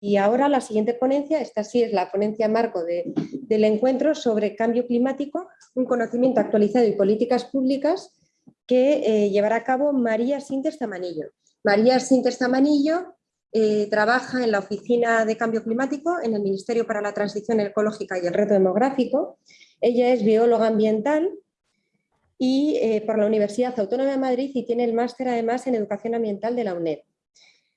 Y ahora la siguiente ponencia, esta sí es la ponencia marco del encuentro sobre cambio climático, un conocimiento actualizado y políticas públicas que eh, llevará a cabo María Sintes Tamanillo. María Sintes Tamanillo eh, trabaja en la Oficina de Cambio Climático en el Ministerio para la Transición Ecológica y el Reto Demográfico. Ella es bióloga ambiental y eh, por la Universidad Autónoma de Madrid y tiene el máster además en Educación Ambiental de la UNED.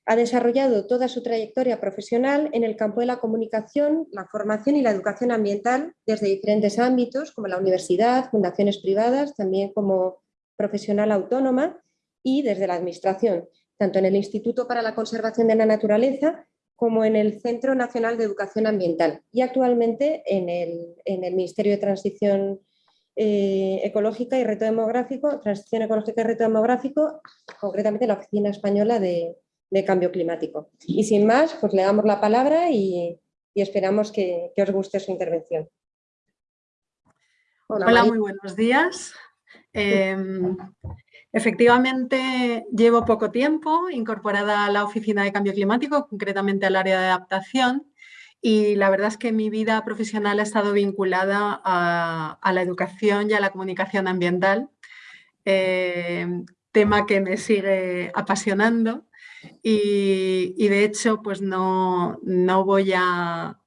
Ha desarrollado toda su trayectoria profesional en el campo de la comunicación, la formación y la educación ambiental desde diferentes ámbitos como la universidad, fundaciones privadas, también como profesional autónoma y desde la administración, tanto en el Instituto para la Conservación de la Naturaleza como en el Centro Nacional de Educación Ambiental y actualmente en el, Ministerio de Transición eh, Ecológica y Reto Demográfico, Transición Ecológica y Reto Demográfico, concretamente la Oficina Española de, de cambio climático. Y sin más, pues le damos la palabra y, esperamos que, os guste su intervención. Hola, muy buenos días. Em, efectivamente, llevo poco tiempo incorporada a la Oficina de Cambio Climático, concretamente al área de adaptación, y la verdad es que mi vida profesional ha estado vinculada a, la educación y a la comunicación ambiental, em, tema que me sigue apasionando y, de hecho, pues no, voy a,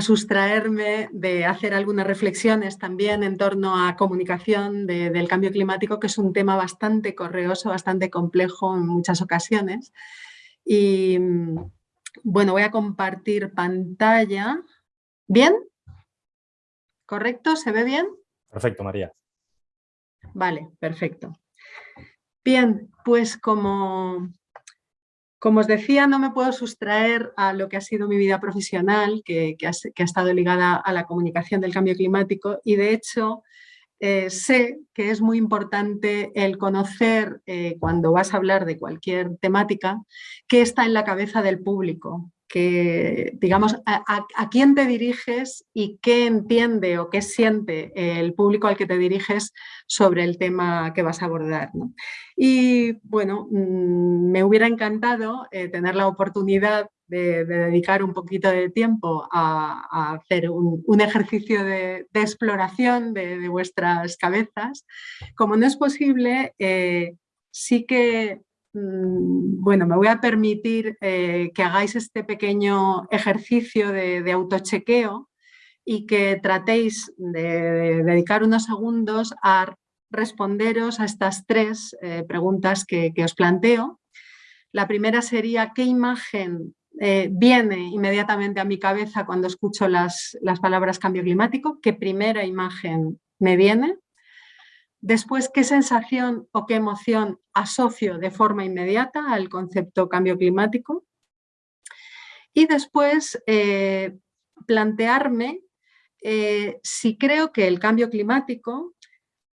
sustraerme de hacer algunas reflexiones también en torno a comunicación del cambio climático, que es un tema bastante correoso, bastante complejo en muchas ocasiones. Y bueno, voy a compartir pantalla. ¿Bien? ¿Correcto? ¿Se ve bien? Perfecto, María. Vale, perfecto. Bien, pues como, como os decía, no me puedo sustraer a lo que ha sido mi vida profesional, que, ha, estado ligada a la comunicación del cambio climático y de hecho eh, sé que es muy importante el conocer eh, cuando vas a hablar de cualquier temática qué está en la cabeza del público, que, digamos, a, quién te diriges y qué entiende o qué siente el público al que te diriges sobre el tema que vas a abordar. Y bueno, mm, me hubiera encantado eh, tener la oportunidad de, dedicar un poquito de tiempo a, hacer un, ejercicio de, exploración de, vuestras cabezas. Como no es posible, eh, sí que bueno, me voy a permitir eh, que hagáis este pequeño ejercicio de, autochequeo y que tratéis de, dedicar unos segundos a responderos a estas tres eh, preguntas que, os planteo. La primera sería, ¿qué imagen eh, viene inmediatamente a mi cabeza cuando escucho las palabras cambio climático? ¿Qué primera imagen me viene? Después, ¿qué sensación o qué emoción asocio de forma inmediata al concepto cambio climático? Y después, eh, plantearme eh, si creo que el cambio climático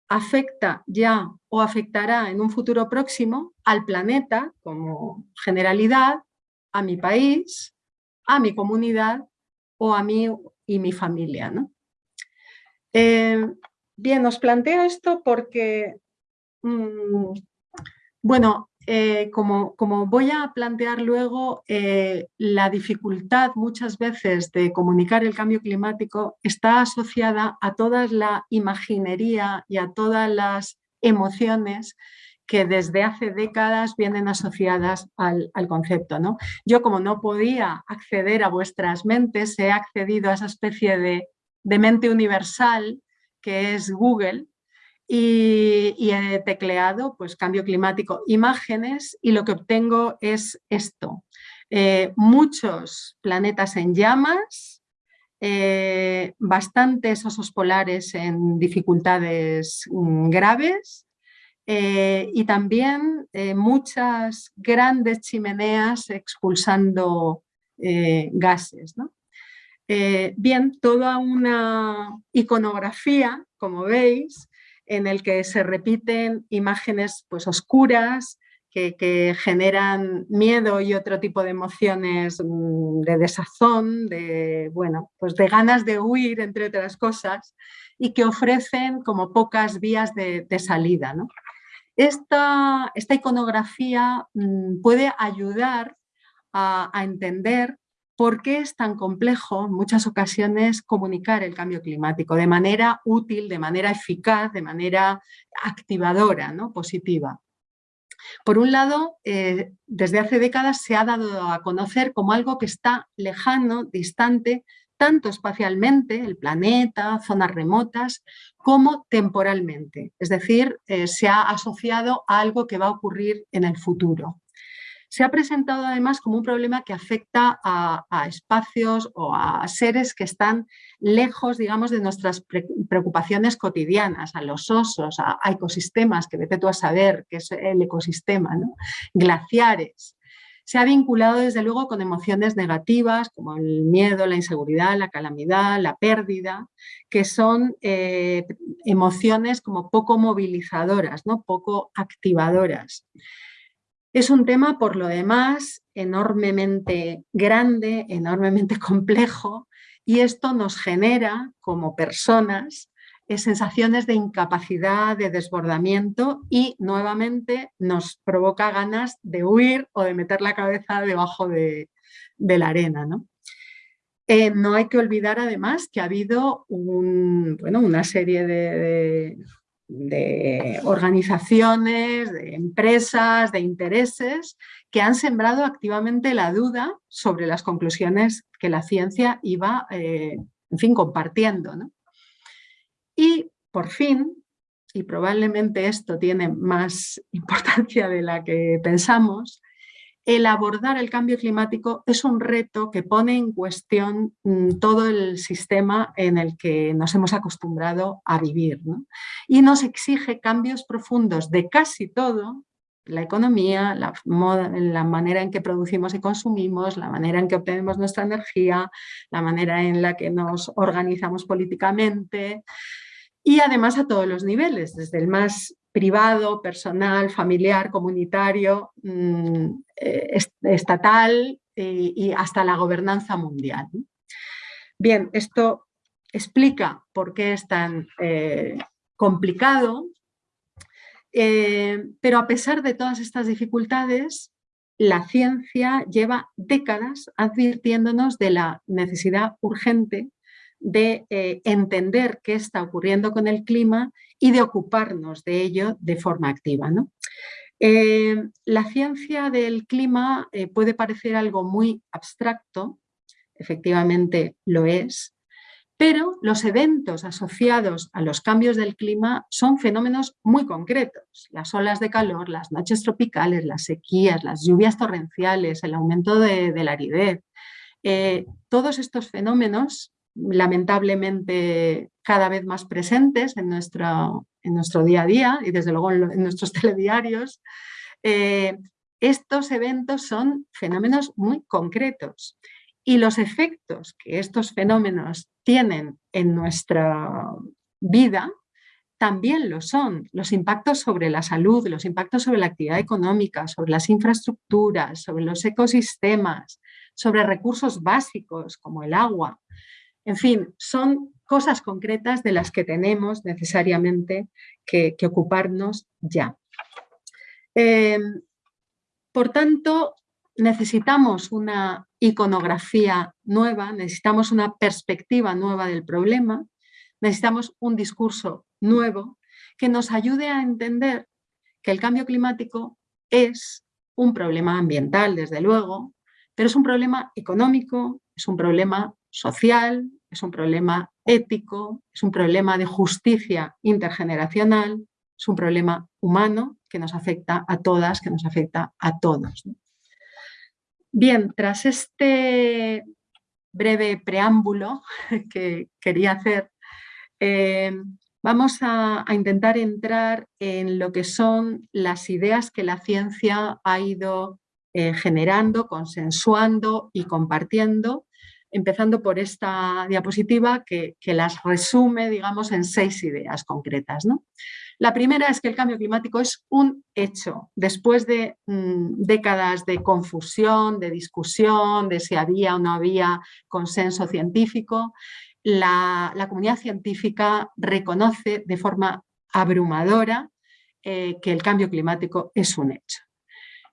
afecta ya o afectará en un futuro próximo al planeta como generalidad, a mi país, a mi comunidad o a mí y mi familia. Eh, Bien, os planteo esto porque, mm, bueno, eh, como, como, voy a plantear luego, eh, la dificultad muchas veces de comunicar el cambio climático está asociada a toda la imaginería y a todas las emociones que desde hace décadas vienen asociadas al, concepto. ¿no? Yo como no podía acceder a vuestras mentes, he accedido a esa especie de, de mente universal que es Google, y, he tecleado pues, cambio climático, imágenes, y lo que obtengo es esto. Eh, muchos planetas en llamas, eh, bastantes osos polares en dificultades mm, graves eh, y también muchas grandes chimeneas expulsando gases. ¿no? Eh, bien, toda una iconografía, como veis, en el que se repiten imágenes pues, oscuras, que, generan miedo y otro tipo de emociones mm, de desazón, de, bueno, pues de ganas de huir, entre otras cosas, y que ofrecen como pocas vías de, salida. Esta, esta, iconografía mm, puede ayudar a entender por qué es tan complejo en muchas ocasiones comunicar el cambio climático de manera útil, de manera eficaz, de manera activadora, ¿no? positiva. Por un lado, eh, desde hace décadas se ha dado a conocer como algo que está lejano, distante, tanto espacialmente, el planeta, zonas remotas, como temporalmente. Es decir, eh, se ha asociado a algo que va a ocurrir en el futuro se ha presentado además como un problema que afecta a, espacios o a seres que están lejos, digamos, de nuestras preocupaciones cotidianas, a los osos, a, ecosistemas, que vete tú a saber qué es el ecosistema, glaciares. Se ha vinculado desde luego con emociones negativas como el miedo, la inseguridad, la calamidad, la pérdida, que son eh, emociones como poco movilizadoras, ¿no? poco activadoras. Es un tema, por lo demás, enormemente grande, enormemente complejo, y esto nos genera, como personas, eh, sensaciones de incapacidad, de desbordamiento y nuevamente nos provoca ganas de huir o de meter la cabeza debajo de, la arena. ¿no? Eh, no hay que olvidar además que ha habido una serie de organizaciones, de empresas, de intereses que han sembrado activamente la duda sobre las conclusiones que la ciencia iba, eh, en fin, compartiendo. Y por fin, y probablemente esto tiene más importancia de la que pensamos, el abordar el cambio climático es un reto que pone en cuestión mm, todo el sistema en el que nos hemos acostumbrado a vivir y nos exige cambios profundos de casi todo, la economía, la, la, manera en que producimos y consumimos, la manera en que obtenemos nuestra energía, la manera en la que nos organizamos políticamente y además a todos los niveles, desde el más privado, personal, familiar, comunitario, mm, eh, estatal y hasta la gobernanza mundial. Bien, esto explica por qué es tan eh, complicado, eh, pero a pesar de todas estas dificultades, la ciencia lleva décadas advirtiéndonos de la necesidad urgente de eh, entender qué está ocurriendo con el clima y de ocuparnos de ello de forma activa. Eh, la ciencia del clima eh, puede parecer algo muy abstracto, efectivamente lo es, pero los eventos asociados a los cambios del clima son fenómenos muy concretos. Las olas de calor, las noches tropicales, las sequías, las lluvias torrenciales, el aumento de, la aridez. todos estos fenómenos lamentablemente cada vez más presentes en nuestro, en nuestro día a día y desde luego en, nuestros telediarios, eh, estos eventos son fenómenos muy concretos y los efectos que estos fenómenos tienen en nuestra vida también lo son. Los impactos sobre la salud, los impactos sobre la actividad económica, sobre las infraestructuras, sobre los ecosistemas, sobre recursos básicos como el agua. En fin, son cosas concretas de las que tenemos necesariamente que, ocuparnos ya. Em, por tanto, necesitamos una iconografía nueva, necesitamos una perspectiva nueva del problema, necesitamos un discurso nuevo que nos ayude a entender que el cambio climático es un problema ambiental, desde luego, pero es un problema económico, es un problema social, es un problema ético, es un problema de justicia intergeneracional, es un problema humano que nos afecta a todas, que nos afecta a todos. Bien, tras este breve preámbulo que quería hacer, eh, vamos a, intentar entrar en lo que son las ideas que la ciencia ha ido eh, generando, consensuando y compartiendo empezando por esta diapositiva que, las resume digamos, en seis ideas concretas. La primera es que el cambio climático es un hecho. Después de mm, décadas de confusión, de discusión, de si había o no había consenso científico, la, comunidad científica reconoce de forma abrumadora eh, que el cambio climático es un hecho.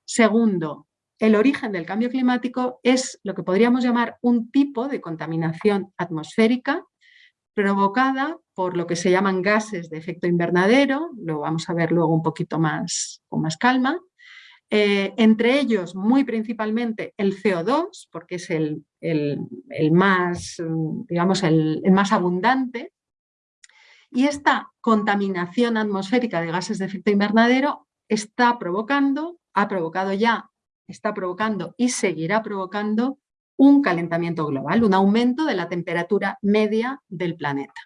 Segundo, el origen del cambio climático es lo que podríamos llamar un tipo de contaminación atmosférica provocada por lo que se llaman gases de efecto invernadero, lo vamos a ver luego un poquito más con más calma, eh, entre ellos muy principalmente el CO2, porque es el, más, digamos, el, más abundante, y esta contaminación atmosférica de gases de efecto invernadero está provocando, ha provocado ya, está provocando y seguirá provocando un calentamiento global, un aumento de la temperatura media del planeta.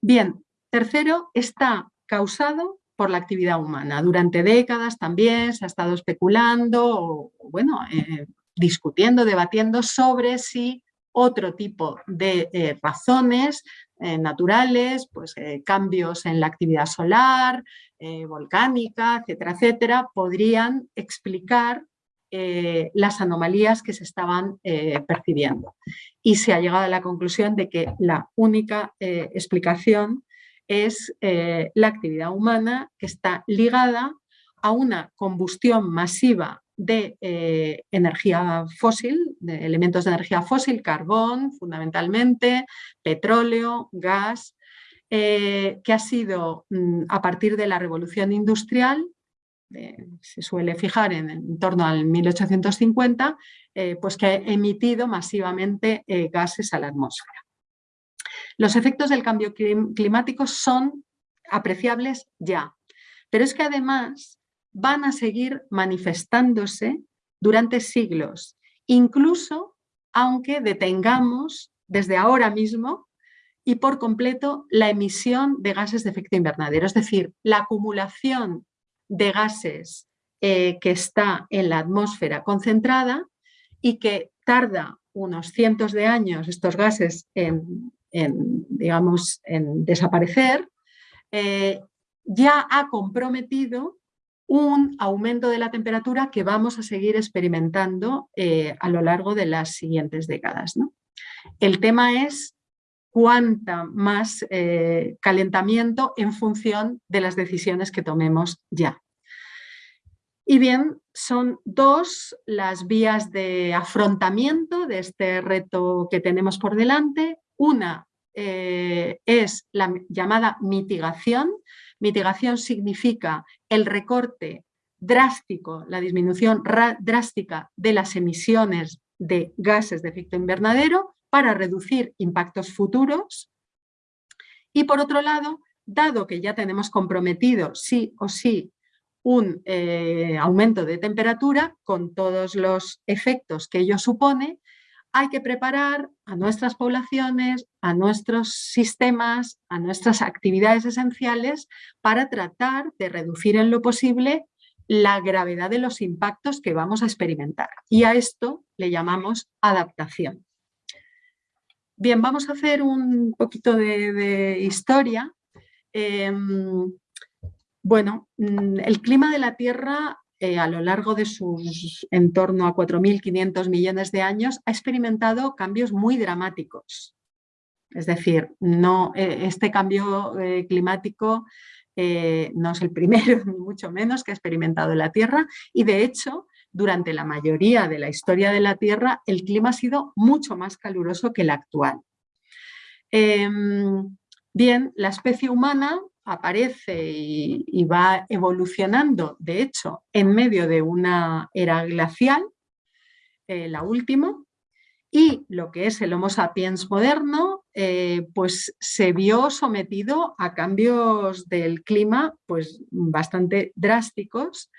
Bien, tercero, está causado por la actividad humana. Durante décadas también se ha estado especulando, bueno, eh, discutiendo, debatiendo sobre si otro tipo de eh, razones eh, naturales, pues cambios en la actividad solar, volcánica, etcétera, etcétera, podrían explicar las anomalías que se estaban percibiendo. Y se ha llegado a la conclusión de que la única explicación es eh, la actividad humana que está ligada a una combustión masiva de eh, energía fósil, de elementos de energía fósil, carbón fundamentalmente, petróleo, gas, eh, que ha sido mm, a partir de la revolución industrial, se suele fijar en, torno al 1850, pues que ha emitido masivamente gases a la atmósfera. Los efectos del cambio climático son apreciables ya, pero es que además van a seguir manifestándose durante siglos, incluso aunque detengamos desde ahora mismo y por completo la emisión de gases de efecto invernadero, es decir, la acumulación de gases eh, que está en la atmósfera concentrada y que tarda unos cientos de años estos gases en digamos, en desaparecer, eh, ya ha comprometido un aumento de la temperatura que vamos a seguir experimentando eh, a lo largo de las siguientes décadas. El tema es cuánta más eh, calentamiento en función de las decisiones que tomemos ya. Y bien, son dos las vías de afrontamiento de este reto que tenemos por delante. Una eh, es la llamada mitigación. Mitigación significa el recorte drástico, la disminución drástica de las emisiones de gases de efecto invernadero para reducir impactos futuros. Y por otro lado, dado que ya tenemos comprometido sí o sí un eh, aumento de temperatura con todos los efectos que ello supone, hay que preparar a nuestras poblaciones, a nuestros sistemas, a nuestras actividades esenciales para tratar de reducir en lo posible la gravedad de los impactos que vamos a experimentar. Y a esto le llamamos adaptación. Bien, vamos a hacer un poquito de, historia. Em, bueno, mm, el clima de la Tierra eh, a lo largo de sus en torno a 4.500 millones de años, ha experimentado cambios muy dramáticos. Es decir, no, eh, este cambio eh, climático no es el primero, ni mucho menos, que ha experimentado la Tierra y de hecho, durante la mayoría de la historia de la Tierra, el clima ha sido mucho más caluroso que el actual. Em, bien, la especie humana aparece y, va evolucionando, de hecho, en medio de una era glacial, eh, la última, y lo que es el Homo sapiens moderno, eh, pues se vio sometido a cambios del clima pues, bastante drásticos,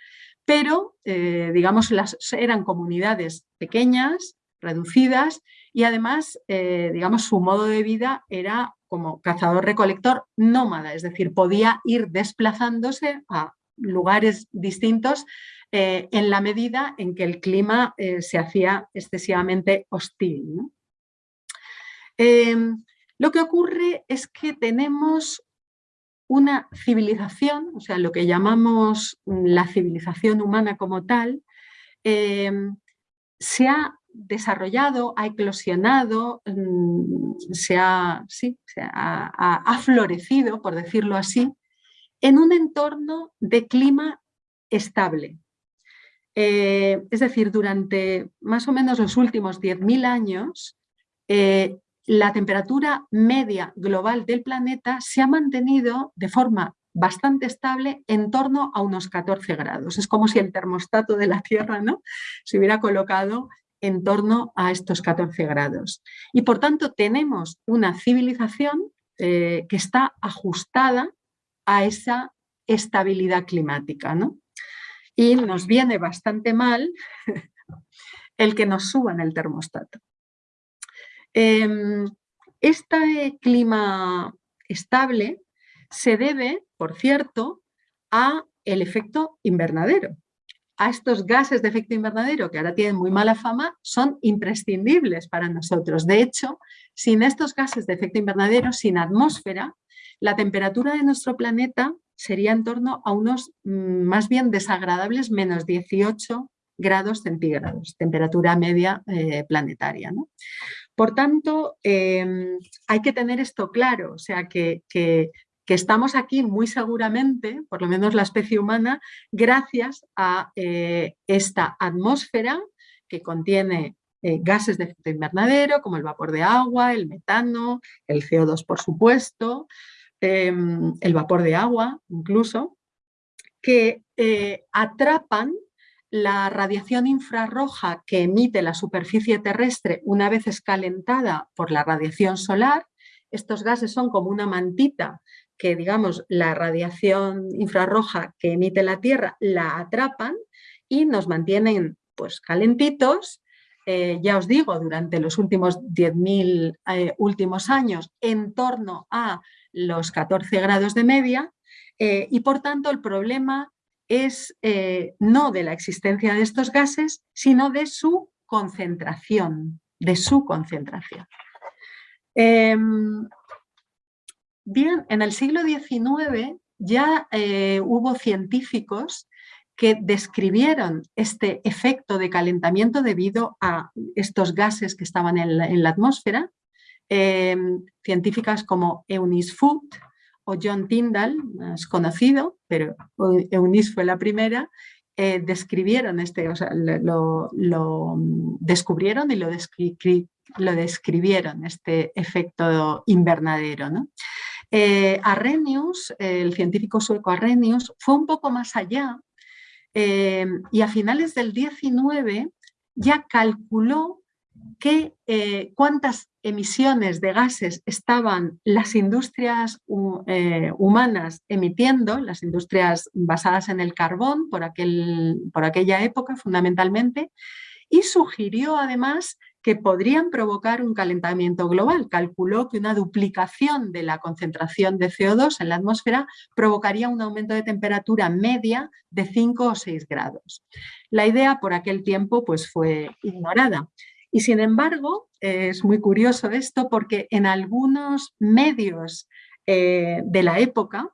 pero eh, digamos las, eran comunidades pequeñas, reducidas, y además digamos su modo de vida era como cazador-recolector nómada, es decir, podía ir desplazándose a lugares distintos eh, en la medida en que el clima eh, se hacía excesivamente hostil. Em, lo que ocurre es que tenemos una civilización, o sea, lo que llamamos la civilización humana como tal, em, se ha desarrollado, ha eclosionado, mm, se ha, ha, florecido, por decirlo así, en un entorno de clima estable. Eh, es decir, durante más o menos los últimos 10.000 años, eh, la temperatura media global del planeta se ha mantenido de forma bastante estable en torno a unos 14 grados. Es como si el termostato de la Tierra ¿no? se hubiera colocado en torno a estos 14 grados. Y por tanto tenemos una civilización eh, que está ajustada a esa estabilidad climática. ¿no? Y nos viene bastante mal el que nos suban el termostato. Em, este clima estable se debe, por cierto, a el efecto invernadero a estos gases de efecto invernadero, que ahora tienen muy mala fama, son imprescindibles para nosotros. De hecho, sin estos gases de efecto invernadero, sin atmósfera, la temperatura de nuestro planeta sería en torno a unos mm, más bien desagradables menos 18 grados centígrados, temperatura media eh, planetaria. Por tanto, em, hay que tener esto claro, o sea, que, estamos aquí muy seguramente, por lo menos la especie humana, gracias a eh, esta atmósfera que contiene eh, gases de efecto invernadero, como el vapor de agua, el metano, el CO2 por supuesto, em, el vapor de agua incluso, que eh, atrapan la radiación infrarroja que emite la superficie terrestre una vez escalentada por la radiación solar. Estos gases son como una mantita que digamos la radiación infrarroja que emite la Tierra la atrapan y nos mantienen pues calentitos, eh, ya os digo, durante los últimos 10.000 eh, últimos años en torno a los 14 grados de media eh, y por tanto el problema es no de la existencia de estos gases, sino de su concentración, de su concentración. Em, Bien, en el siglo XIX ya eh, hubo científicos que describieron este efecto de calentamiento debido a estos gases que estaban en la, atmósfera. Em, científicas como Eunice Foote o John Tyndall, es conocido, pero Eunice fue la primera, eh, describieron este, o sea, lo, descubrieron y lo, lo, describieron, este efecto invernadero. ¿no? Eh, Arrhenius, el científico sueco Arrhenius, fue un poco más allá eh, y a finales del 19 ya calculó que, eh, cuántas emisiones de gases estaban las industrias humanas emitiendo, las industrias basadas en el carbón por, aquel, por aquella época fundamentalmente, y sugirió además que podrían provocar un calentamiento global. Calculó que una duplicación de la concentración de CO2 en la atmósfera provocaría un aumento de temperatura media de 5 o 6 grados. La idea por aquel tiempo pues, fue ignorada. Y sin embargo, es muy curioso esto porque en algunos medios eh, de la época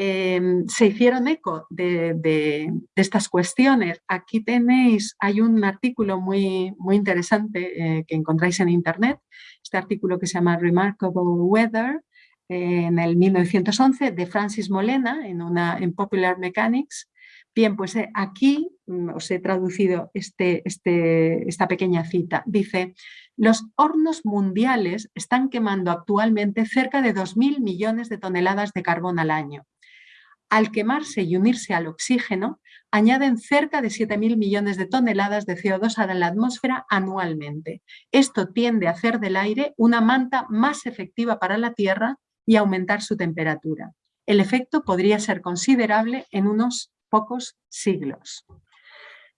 Em, se hicieron eco de, estas cuestiones. Aquí tenéis, hay un artículo muy, muy interesante eh, que encontráis en internet, este artículo que se llama Remarkable Weather, en el 1911, de Francis Molena, en, una, en Popular Mechanics. Bien, pues eh, aquí mm, os he traducido este, este, esta pequeña cita. Dice, los hornos mundiales están quemando actualmente cerca de 2.000 millones de toneladas de carbón al año al quemarse y unirse al oxígeno, añaden cerca de 7.000 millones de toneladas de CO2 a la atmósfera anualmente. Esto tiende a hacer del aire una manta más efectiva para la Tierra y aumentar su temperatura. El efecto podría ser considerable en unos pocos siglos.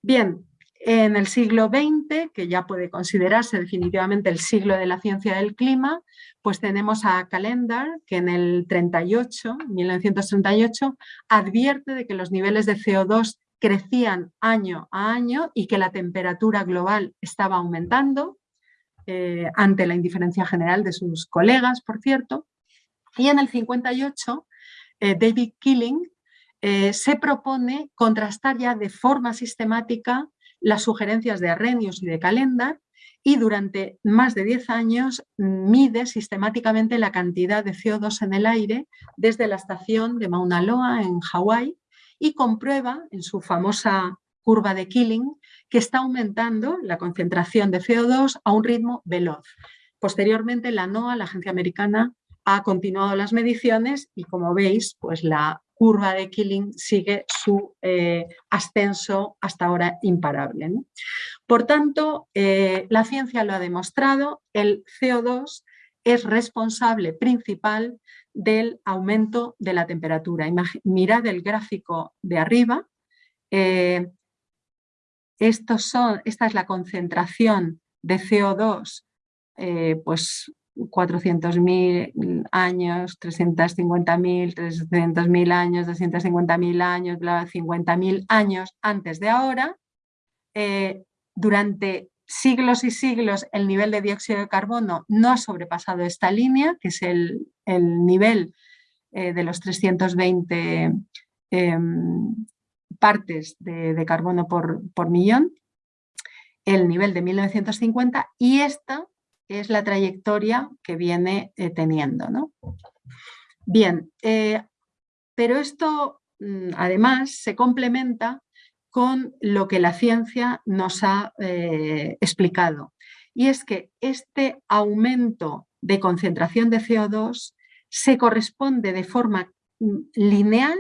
Bien, en el siglo XX, que ya puede considerarse definitivamente el siglo de la ciencia del clima, pues tenemos a Calendar, que en el 38, 1938, advierte de que los niveles de CO2 crecían año a año y que la temperatura global estaba aumentando, eh, ante la indiferencia general de sus colegas, por cierto. Y en el 58, eh, David Killing eh, se propone contrastar ya de forma sistemática las sugerencias de Arrhenius y de Calendar y durante más de 10 años mide sistemáticamente la cantidad de CO2 en el aire desde la estación de Mauna Loa en Hawái y comprueba en su famosa curva de Killing, que está aumentando la concentración de CO2 a un ritmo veloz. Posteriormente, la NOAA, la agencia americana, ha continuado las mediciones y como veis, pues la curva de Killing sigue su eh, ascenso hasta ahora imparable. Por tanto, eh, la ciencia lo ha demostrado, el CO2 es responsable principal del aumento de la temperatura. mirad el gráfico de arriba. Eh, estos son, esta es la concentración de CO2 pues 400.000 años, 350.000, 300.000 años, 250.000 años, 50.000 años antes de ahora, eh, durante siglos y siglos el nivel de dióxido de carbono no ha sobrepasado esta línea, que es el, nivel eh, de los 320 em, partes de, carbono por, por millón, el nivel de 1950 y esta es la trayectoria que viene eh, teniendo. ¿no? Bien, eh, pero esto mm, además se complementa con lo que la ciencia nos ha eh, explicado. Y es que este aumento de concentración de CO2 se corresponde de forma mm, lineal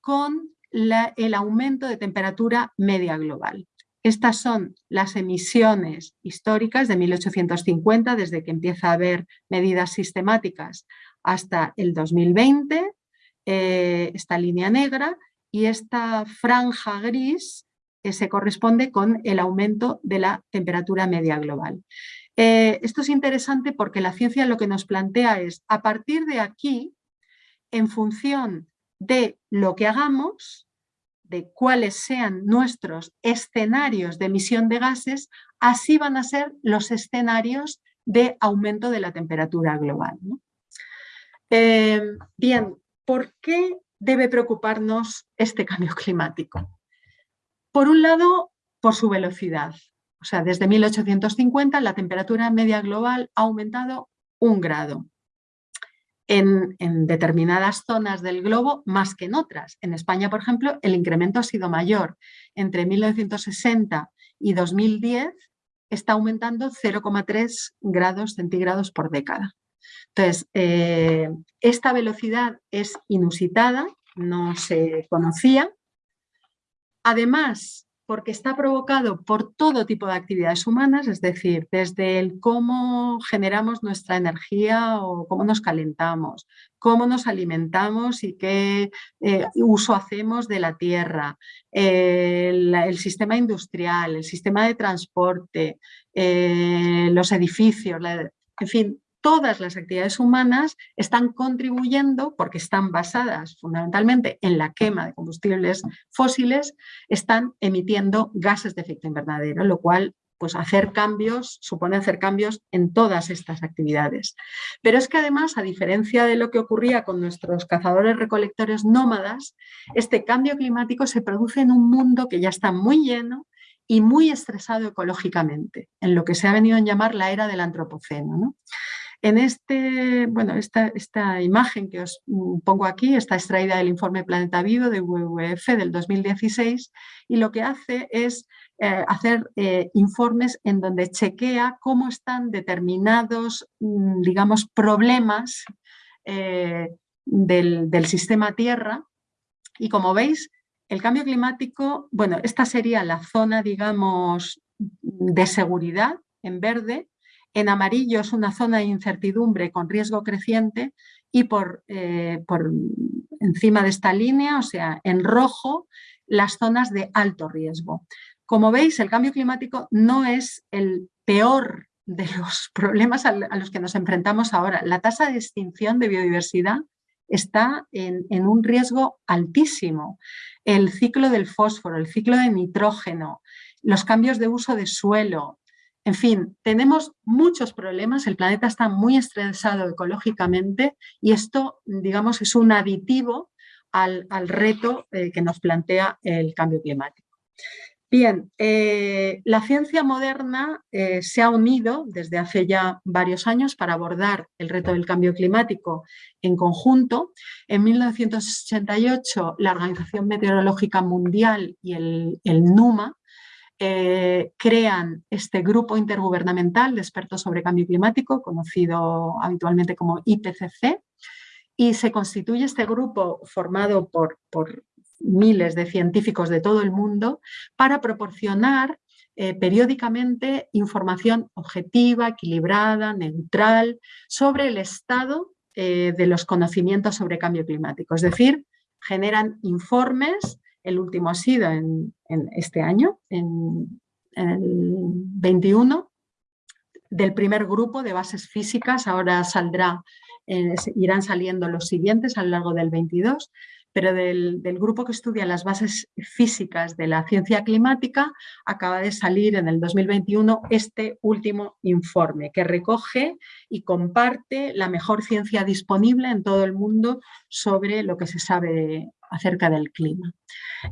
con el aumento de temperatura media global. Estas son las emisiones históricas de 1850, desde que empieza a haber medidas sistemáticas hasta el 2020, eh, esta línea negra, y esta franja gris se corresponde con el aumento de la temperatura media global. Eh, esto es interesante porque la ciencia lo que nos plantea es, a partir de aquí, en función de lo que hagamos, de cuáles sean nuestros escenarios de emisión de gases, así van a ser los escenarios de aumento de la temperatura global. Eh, bien, ¿por qué debe preocuparnos este cambio climático? Por un lado, por su velocidad. O sea, desde 1850 la temperatura media global ha aumentado un grado en, determinadas zonas del globo más que en otras. En España, por ejemplo, el incremento ha sido mayor. Entre 1960 y 2010 está aumentando 0,3 grados centígrados por década. Entonces, eh, esta velocidad es inusitada, no se conocía. Además, porque está provocado por todo tipo de actividades humanas, es decir, desde el cómo generamos nuestra energía o cómo nos calentamos, cómo nos alimentamos y qué eh, uso hacemos de la tierra, el, sistema industrial, el sistema de transporte, eh, los edificios, en fin, todas las actividades humanas están contribuyendo, porque están basadas fundamentalmente en la quema de combustibles fósiles, están emitiendo gases de efecto invernadero, lo cual pues hacer cambios, supone hacer cambios en todas estas actividades. Pero es que además, a diferencia de lo que ocurría con nuestros cazadores recolectores nómadas, este cambio climático se produce en un mundo que ya está muy lleno y muy estresado ecológicamente, en lo que se ha venido a llamar la era del antropoceno. ¿no? En este, bueno, esta, esta imagen que os mm, pongo aquí está extraída del informe Planeta Vivo de WWF del 2016 y lo que hace es eh, hacer eh, informes en donde chequea cómo están determinados, mm, digamos, problemas eh, del, del sistema Tierra. Y como veis, el cambio climático, bueno, esta sería la zona, digamos, de seguridad en verde, en amarillo es una zona de incertidumbre con riesgo creciente y por, eh, por encima de esta línea, o sea, en rojo, las zonas de alto riesgo. Como veis, el cambio climático no es el peor de los problemas a los que nos enfrentamos ahora. La tasa de extinción de biodiversidad está en, en, un riesgo altísimo. El ciclo del fósforo, el ciclo de nitrógeno, los cambios de uso de suelo, en fin, tenemos muchos problemas, el planeta está muy estresado ecológicamente y esto, digamos, es un aditivo al, reto eh, que nos plantea el cambio climático. Bien, eh, la ciencia moderna eh, se ha unido desde hace ya varios años para abordar el reto del cambio climático en conjunto. En 1988 la Organización Meteorológica Mundial y el, NUMA eh, crean este grupo intergubernamental de expertos sobre cambio climático, conocido habitualmente como IPCC, y se constituye este grupo formado por, por miles de científicos de todo el mundo para proporcionar eh, periódicamente información objetiva, equilibrada, neutral, sobre el estado eh, de los conocimientos sobre cambio climático. Es decir, generan informes, el último ha sido en, este año, en, el 21, del primer grupo de bases físicas, ahora saldrá, eh, irán saliendo los siguientes a lo largo del 22, pero del, grupo que estudia las bases físicas de la ciencia climática acaba de salir en el 2021 este último informe que recoge y comparte la mejor ciencia disponible en todo el mundo sobre lo que se sabe acerca del clima.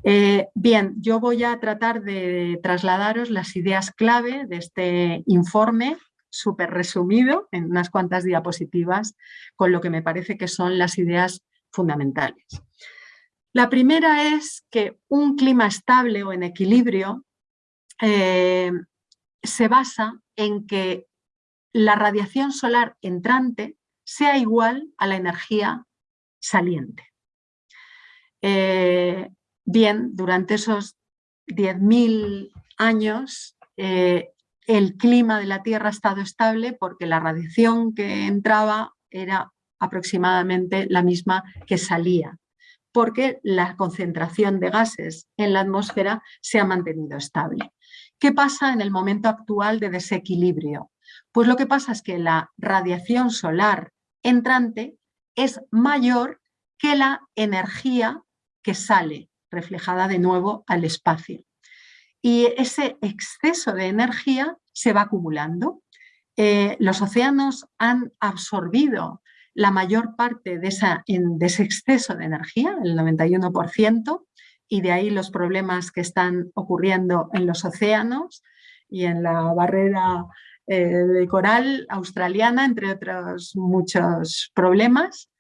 Eh, bien, yo voy a tratar de trasladaros las ideas clave de este informe súper resumido en unas cuantas diapositivas con lo que me parece que son las ideas fundamentales. La primera es que un clima estable o en equilibrio eh, se basa en que la radiación solar entrante sea igual a la energía saliente. Eh, bien, durante esos 10.000 años eh, el clima de la Tierra ha estado estable porque la radiación que entraba era aproximadamente la misma que salía porque la concentración de gases en la atmósfera se ha mantenido estable. ¿Qué pasa en el momento actual de desequilibrio? Pues lo que pasa es que la radiación solar entrante es mayor que la energía que sale, reflejada de nuevo al espacio. Y ese exceso de energía se va acumulando. Eh, los océanos han absorbido la mayor parte de, esa, ese exceso de energía, el 91%, y de ahí los problemas que están ocurriendo en los océanos y en la barrera eh, de coral australiana, entre otros muchos problemas.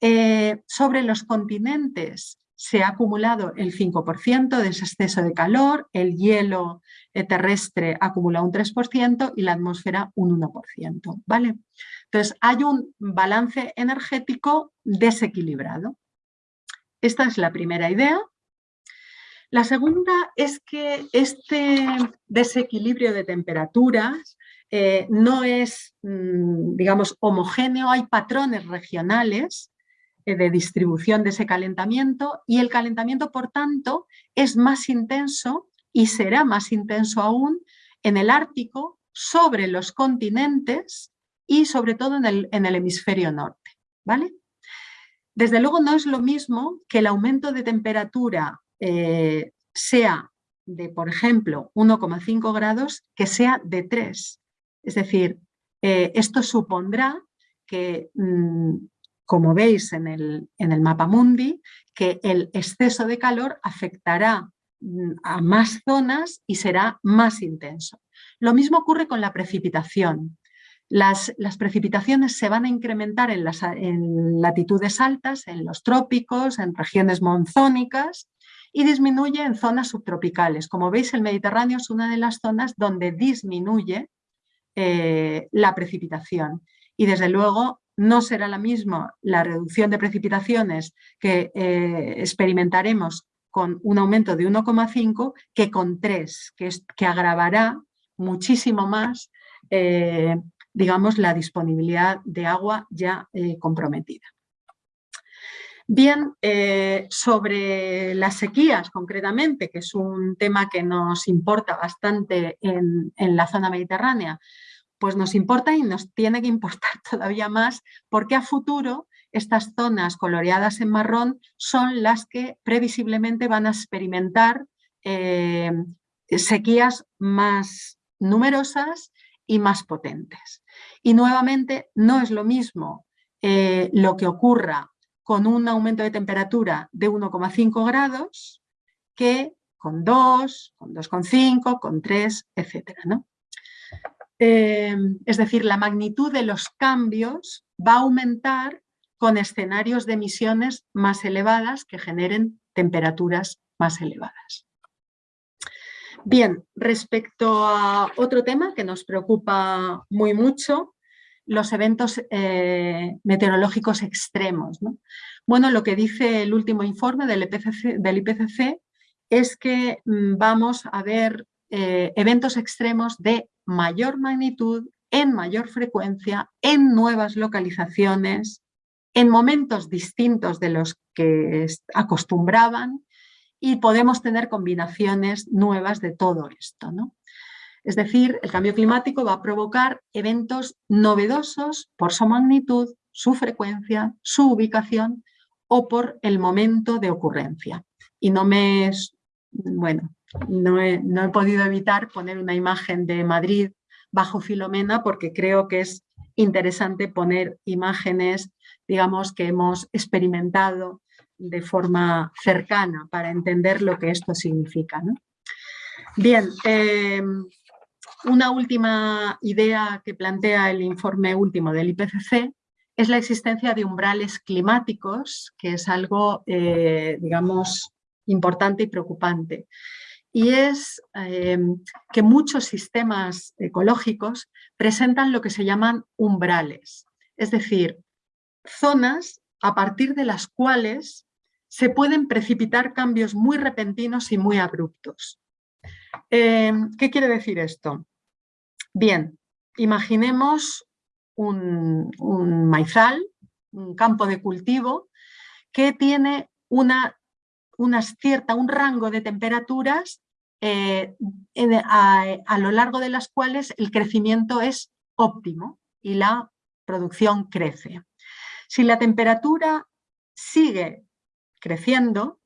Eh, sobre los continentes se ha acumulado el 5% de ese exceso de calor, el hielo eh, terrestre acumula un 3% y la atmósfera un 1%. ¿vale? Entonces, hay un balance energético desequilibrado. Esta es la primera idea. La segunda es que este desequilibrio de temperaturas eh, no es, mm, digamos, homogéneo, hay patrones regionales eh, de distribución de ese calentamiento y el calentamiento, por tanto, es más intenso y será más intenso aún en el Ártico, sobre los continentes y sobre todo en el, en el hemisferio norte. ¿vale? Desde luego no es lo mismo que el aumento de temperatura eh, sea de, por ejemplo, 1,5 grados que sea de 3. Es decir, eh, esto supondrá que, mm, como veis en el, en el mapa mundi, que el exceso de calor afectará mm, a más zonas y será más intenso. Lo mismo ocurre con la precipitación. Las, precipitaciones se van a incrementar en, las, latitudes altas, en los trópicos, en regiones monzónicas y disminuye en zonas subtropicales. Como veis, el Mediterráneo es una de las zonas donde disminuye eh, la precipitación. Y desde luego no será la misma la reducción de precipitaciones que eh, experimentaremos con un aumento de 1,5 que con 3, que, que agravará muchísimo más eh, digamos, la disponibilidad de agua ya eh, comprometida. Bien, eh, sobre las sequías concretamente, que es un tema que nos importa bastante en, la zona mediterránea, pues nos importa y nos tiene que importar todavía más porque a futuro estas zonas coloreadas en marrón son las que previsiblemente van a experimentar eh, sequías más numerosas y más potentes. Y nuevamente no es lo mismo eh, lo que ocurra con un aumento de temperatura de 1,5 grados que con 2, con 2,5, con 3, etc. Eh, es decir, la magnitud de los cambios va a aumentar con escenarios de emisiones más elevadas que generen temperaturas más elevadas. Bien, respecto a otro tema que nos preocupa muy mucho, los eventos eh, meteorológicos extremos. Bueno, lo que dice el último informe del IPCC, es que mm, vamos a ver eh, eventos extremos de mayor magnitud, en mayor frecuencia, en nuevas localizaciones, en momentos distintos de los que acostumbraban y podemos tener combinaciones nuevas de todo esto. ¿no? Es decir, el cambio climático va a provocar eventos novedosos por su magnitud, su frecuencia, su ubicación o por el momento de ocurrencia. Y no me... Bueno, no he, no he podido evitar poner una imagen de Madrid bajo Filomena porque creo que es interesante poner imágenes, digamos, que hemos experimentado de forma cercana para entender lo que esto significa. Bien, em, una última idea que plantea el informe último del IPCC es la existencia de umbrales climáticos, que es algo, eh, digamos, importante y preocupante. Y es em, que muchos sistemas ecológicos presentan lo que se llaman umbrales, es decir, zonas a partir de las cuales se pueden precipitar cambios muy repentinos y muy abruptos. Em, ¿Qué quiere decir esto? Bien, imaginemos un, maizal, un campo de cultivo, que tiene una, cierta, un rango de temperaturas eh, a, lo largo de las cuales el crecimiento es óptimo y la producción crece. Si la temperatura sigue creciendo,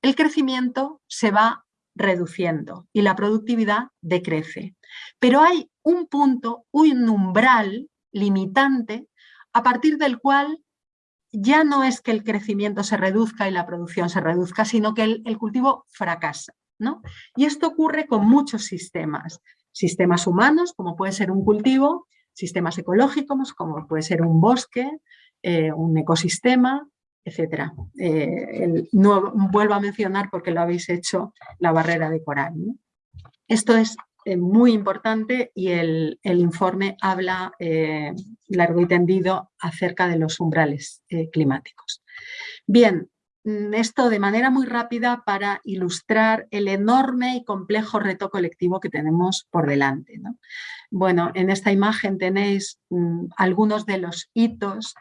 el crecimiento se va reduciendo y la productividad decrece. Pero hay un punto, un umbral limitante a partir del cual ya no es que el crecimiento se reduzca y la producción se reduzca, sino que el, cultivo fracasa. ¿no? Y esto ocurre con muchos sistemas, sistemas humanos, como puede ser un cultivo, sistemas ecológicos, como puede ser un bosque, eh, un ecosistema, etcétera. Eh, no vuelvo a mencionar porque lo habéis hecho la barrera de coral. Esto es eh, muy importante y el, informe habla largo y tendido acerca de los umbrales climáticos. Bien, mm, esto de manera muy rápida para ilustrar el enorme y complejo reto colectivo que tenemos por delante. Bueno, en esta imagen tenéis mm, algunos de los hitos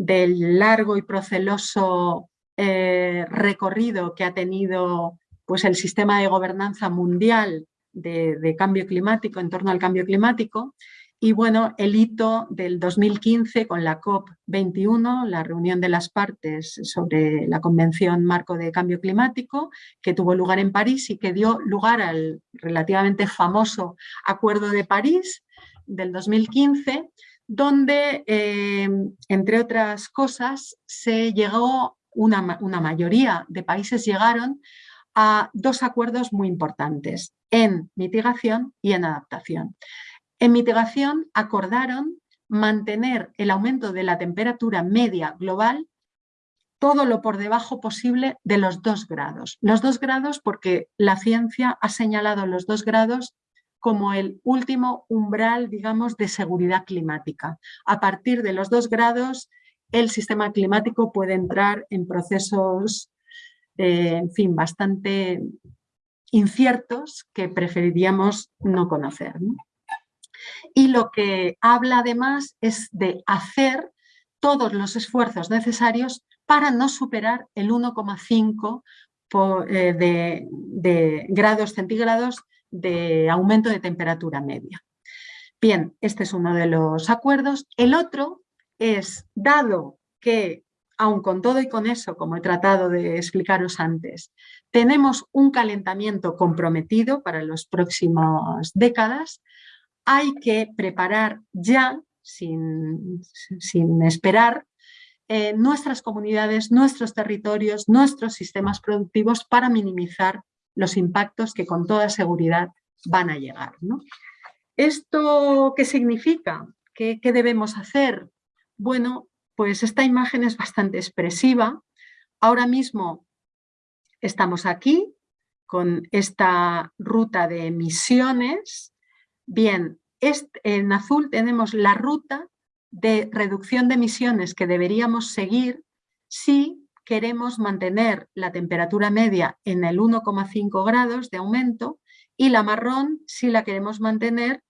del largo y proceloso eh, recorrido que ha tenido pues, el sistema de gobernanza mundial de, cambio climático, en torno al cambio climático, y bueno, el hito del 2015 con la COP21, la reunión de las partes sobre la Convención Marco de Cambio Climático, que tuvo lugar en París y que dio lugar al relativamente famoso Acuerdo de París del 2015, donde, eh, entre otras cosas, se llegó, una, una mayoría de países llegaron a dos acuerdos muy importantes, en mitigación y en adaptación. En mitigación acordaron mantener el aumento de la temperatura media global todo lo por debajo posible de los dos grados. Los dos grados porque la ciencia ha señalado los dos grados como el último umbral, digamos, de seguridad climática. A partir de los dos grados, el sistema climático puede entrar en procesos, eh, en fin, bastante inciertos que preferiríamos no conocer. Y lo que habla además es de hacer todos los esfuerzos necesarios para no superar el 1,5 eh, de, de grados centígrados de aumento de temperatura media. Bien, este es uno de los acuerdos. El otro es, dado que, aun con todo y con eso, como he tratado de explicaros antes, tenemos un calentamiento comprometido para las próximas décadas, hay que preparar ya, sin, sin esperar, eh, nuestras comunidades, nuestros territorios, nuestros sistemas productivos para minimizar los impactos que con toda seguridad van a llegar. ¿Esto qué significa? ¿Qué, ¿Qué debemos hacer? Bueno, pues esta imagen es bastante expresiva. Ahora mismo estamos aquí con esta ruta de emisiones. Bien, en azul tenemos la ruta de reducción de emisiones que deberíamos seguir si queremos mantener la temperatura media en el 1,5 grados de aumento y la marrón si la queremos mantener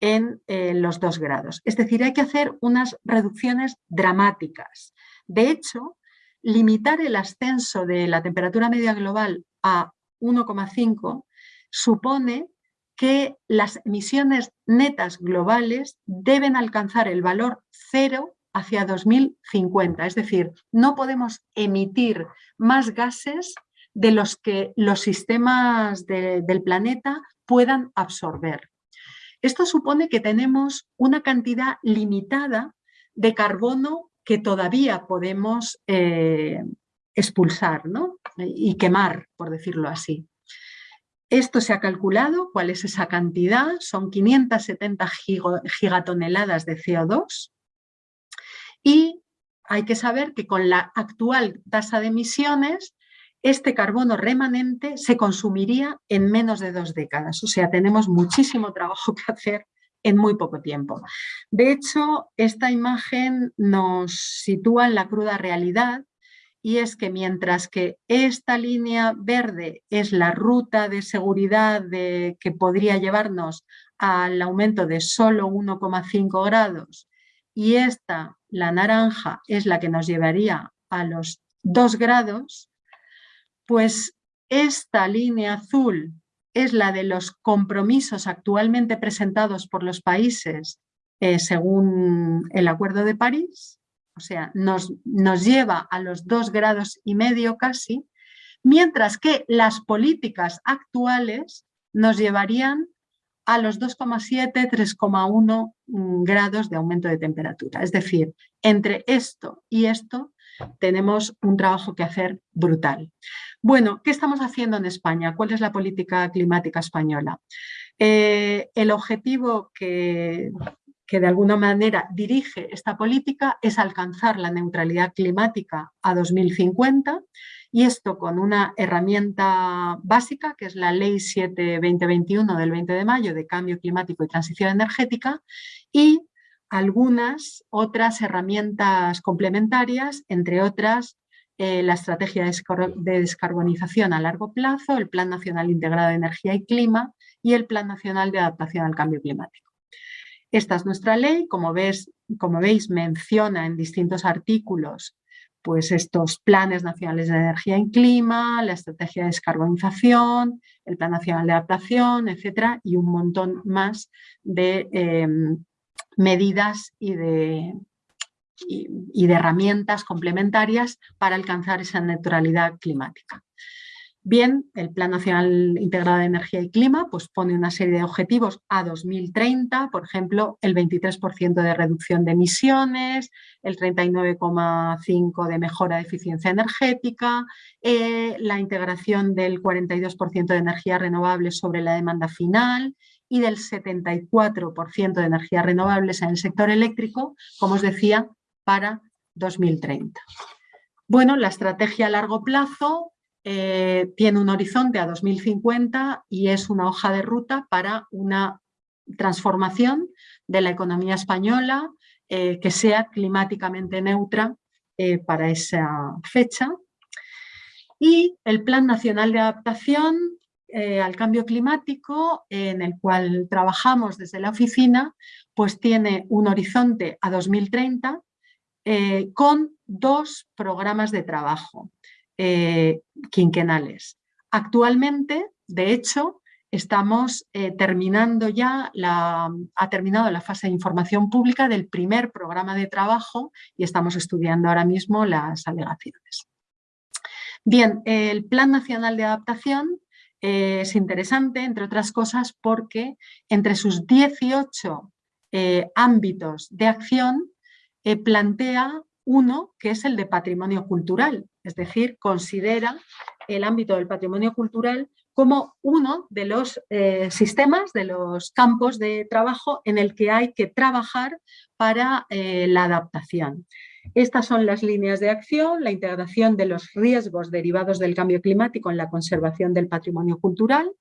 en eh, los 2 grados. Es decir, hay que hacer unas reducciones dramáticas. De hecho, limitar el ascenso de la temperatura media global a 1,5 supone que las emisiones netas globales deben alcanzar el valor cero hacia 2050. Es decir, no podemos emitir más gases de los que los sistemas del planeta puedan absorber. Esto supone que tenemos una cantidad limitada de carbono que todavía podemos eh, expulsar y quemar, por decirlo así. Esto se ha calculado, ¿cuál es esa cantidad? Son 570 gigatoneladas de CO2 y hay que saber que con la actual tasa de emisiones este carbono remanente se consumiría en menos de dos décadas. O sea, tenemos muchísimo trabajo que hacer en muy poco tiempo. De hecho, esta imagen nos sitúa en la cruda realidad y es que mientras que esta línea verde es la ruta de seguridad de, que podría llevarnos al aumento de solo 1,5 grados y esta, la naranja, es la que nos llevaría a los 2 grados, pues esta línea azul es la de los compromisos actualmente presentados por los países eh, según el Acuerdo de París. O sea, nos, nos lleva a los dos grados y medio casi, mientras que las políticas actuales nos llevarían a los 2,7, 3,1 mm, grados de aumento de temperatura. Es decir, entre esto y esto tenemos un trabajo que hacer brutal. Bueno, ¿qué estamos haciendo en España? ¿Cuál es la política climática española? Eh, el objetivo que que de alguna manera dirige esta política es alcanzar la neutralidad climática a 2050 y esto con una herramienta básica que es la Ley 7-2021 del 20 de mayo de Cambio Climático y Transición Energética y algunas otras herramientas complementarias, entre otras eh, la Estrategia de Descarbonización a largo plazo, el Plan Nacional Integrado de Energía y Clima y el Plan Nacional de Adaptación al Cambio Climático. Esta es nuestra ley, como, como veis menciona en distintos artículos pues estos planes nacionales de energía y clima, la estrategia de descarbonización, el plan nacional de adaptación, etcétera, y un montón más de em, medidas y de, y de herramientas complementarias para alcanzar esa neutralidad climática. Bien, el Plan Nacional Integrado de Energía y Clima pues pone una serie de objetivos a 2030, por ejemplo, el 23% de reducción de emisiones, el 39,5% de mejora de eficiencia energética, eh, la integración del 42% de energías renovables sobre la demanda final y del 74% de energías renovables en el sector eléctrico, como os decía, para 2030. Bueno, la estrategia a largo plazo eh, tiene un horizonte a 2050 y es una hoja de ruta para una transformación de la economía española eh, que sea climáticamente neutra eh, para esa fecha. Y el Plan Nacional de Adaptación al Cambio Climático, en el cual trabajamos desde la oficina, pues tiene un horizonte a 2030 con dos programas de trabajo. Eh, quinquenales. Actualmente, de hecho, estamos eh, terminando ya, la, ha terminado la fase de información pública del primer programa de trabajo y estamos estudiando ahora mismo las alegaciones. Bien, el Plan Nacional de Adaptación eh, es interesante, entre otras cosas, porque entre sus 18 ámbitos de acción plantea uno que es el de patrimonio cultural, es decir, considera el ámbito del patrimonio cultural como uno de los eh, sistemas, de los campos de trabajo en el que hay que trabajar para eh, la adaptación. Estas son las líneas de acción, la integración de los riesgos derivados del cambio climático en la conservación del patrimonio cultural,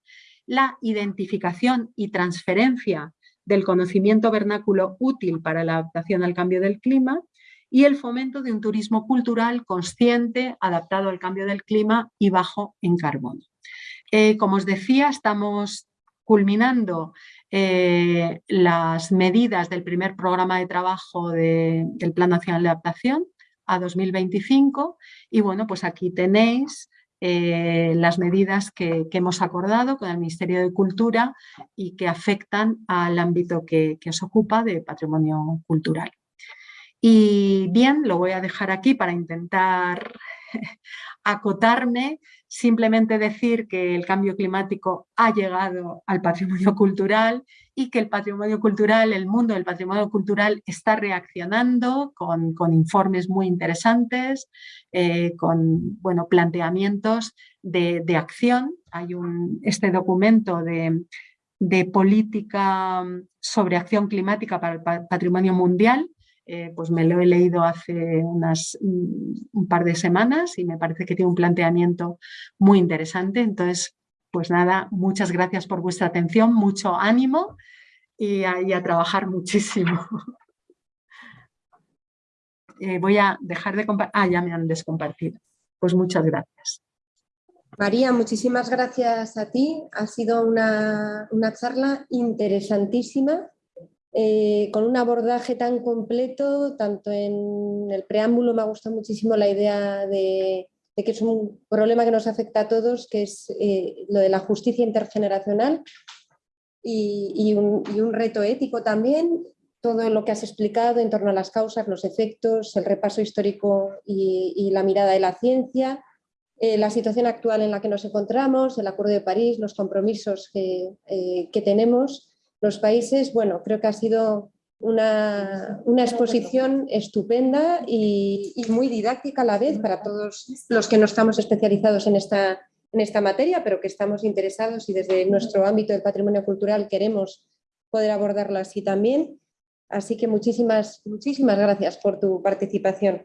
la identificación y transferencia del conocimiento vernáculo útil para la adaptación al cambio del clima y el fomento de un turismo cultural consciente, adaptado al cambio del clima y bajo en carbono. Eh, como os decía, estamos culminando eh, las medidas del primer programa de trabajo del Plan Nacional de Adaptación a 2025 y bueno, pues aquí tenéis eh, las medidas que, hemos acordado con el Ministerio de Cultura y que afectan al ámbito que, que os ocupa de patrimonio cultural. Y bien, lo voy a dejar aquí para intentar acotarme, simplemente decir que el cambio climático ha llegado al patrimonio cultural y que el patrimonio cultural, el mundo del patrimonio cultural está reaccionando con, informes muy interesantes, eh, con bueno, planteamientos de, acción. Hay un, este documento de, de política sobre acción climática para el patrimonio mundial eh, pues me lo he leído hace unas, un par de semanas y me parece que tiene un planteamiento muy interesante. Entonces, pues nada, muchas gracias por vuestra atención, mucho ánimo y a, trabajar muchísimo. Eh, voy a dejar de compartir. Ah, ya me han descompartido. Pues muchas gracias. María, muchísimas gracias a ti. Ha sido una, una charla interesantísima eh, con un abordaje tan completo, tanto en el preámbulo me ha gustado muchísimo la idea de, que es un problema que nos afecta a todos, que es eh, lo de la justicia intergeneracional y, un, reto ético también, todo lo que has explicado en torno a las causas, los efectos, el repaso histórico y, la mirada de la ciencia, eh, la situación actual en la que nos encontramos, el Acuerdo de París, los compromisos que, que tenemos los países, bueno, creo que ha sido una, exposición estupenda y, muy didáctica a la vez para todos los que no estamos especializados en esta, en esta materia, pero que estamos interesados y desde nuestro ámbito del patrimonio cultural queremos poder abordarlo así también. Así que muchísimas, muchísimas gracias por tu participación.